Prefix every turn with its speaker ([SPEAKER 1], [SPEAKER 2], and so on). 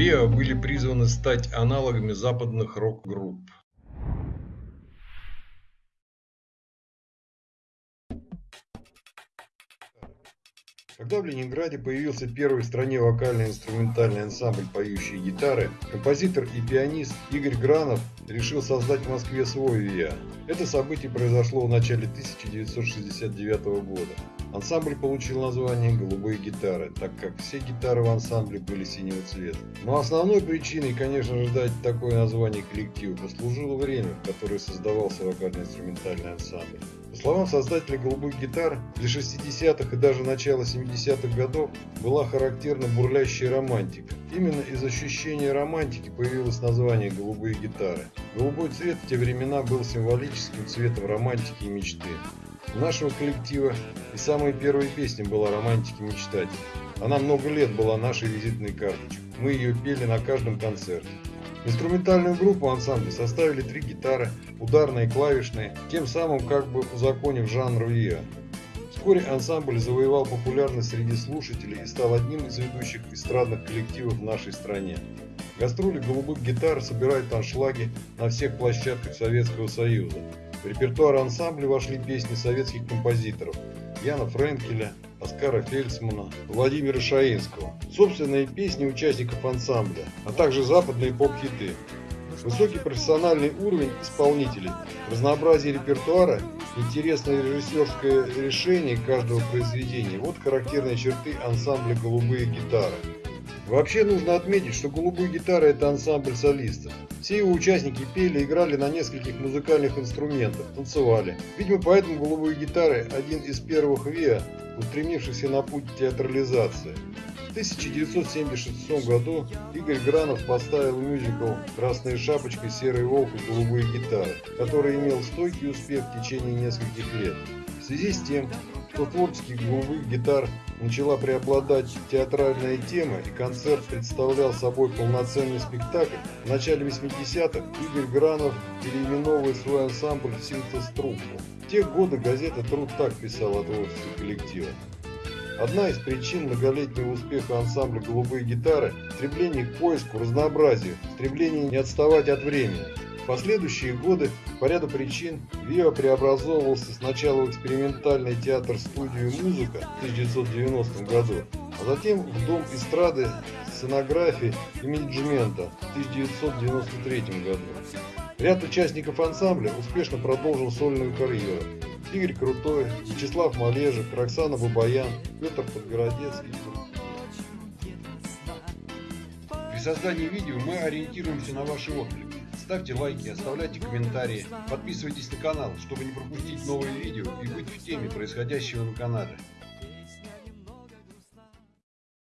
[SPEAKER 1] ВИА были призваны стать аналогами западных рок-групп. Когда в Ленинграде появился первый в стране вокально-инструментальный ансамбль «Поющие гитары», композитор и пианист Игорь Гранов решил создать в Москве свой ВИА. Это событие произошло в начале 1969 года. Ансамбль получил название «Голубые гитары», так как все гитары в ансамбле были синего цвета. Но основной причиной, конечно же, дать такое название коллективу послужило время, в которое создавался вокально-инструментальный ансамбль. По словам создателя «Голубых гитар», для 60-х и даже начала 70-х годов была характерна бурлящая романтика. Именно из ощущения романтики появилось название «Голубые гитары». Голубой цвет в те времена был символическим цветом романтики и мечты. У нашего коллектива и самой первой песни была «Романтики мечтатель». Она много лет была нашей визитной карточкой. Мы ее пели на каждом концерте. Инструментальную группу ансамбля составили три гитары, ударные и клавишные, тем самым как бы узаконив жанр ВИА. Вскоре ансамбль завоевал популярность среди слушателей и стал одним из ведущих эстрадных коллективов в нашей стране. Гастроли голубых гитар собирают аншлаги на всех площадках Советского Союза. В репертуар ансамбля вошли песни советских композиторов Яна Френкеля, Оскара Фельдсмана, Владимира Шаинского, собственные песни участников ансамбля, а также западные поп-хиты. Высокий профессиональный уровень исполнителей, разнообразие репертуара, интересное режиссерское решение каждого произведения – вот характерные черты ансамбля «Голубые гитары». Вообще нужно отметить, что «Голубые гитары» – это ансамбль солистов. Все его участники пели, играли на нескольких музыкальных инструментах, танцевали. Видимо, поэтому «Голубые гитары» – один из первых ВИА, устремившихся на путь театрализации. В 1976 году Игорь Гранов поставил мюзикл «Красная шапочка, серый волк и голубые гитары», который имел стойкий успех в течение нескольких лет. В связи с тем, что творческих голубых гитар начала преобладать театральная тема и концерт представлял собой полноценный спектакль, в начале 80-х Игорь Гранов переименовывает свой ансамбль в синтез-труппу. В те годы газета «Труд» так писала о творчестве коллектива. Одна из причин многолетнего успеха ансамбля «Голубые гитары» – стремление к поиску, разнообразию, стремление не отставать от времени. Последующие годы по ряду причин ВИА преобразовывался сначала в экспериментальный театр-студию «Музыка» в 1990 году, а затем в Дом эстрады, сценографии и менеджмента в 1993 году. Ряд участников ансамбля успешно продолжил сольную карьеру. Игорь Крутой, Вячеслав Малежик, Роксана Бабаян, Петр Подгородецкий. При создании видео мы ориентируемся на ваши отклики. Ставьте лайки, оставляйте комментарии, подписывайтесь на канал, чтобы не пропустить новые видео и быть в теме происходящего на канале.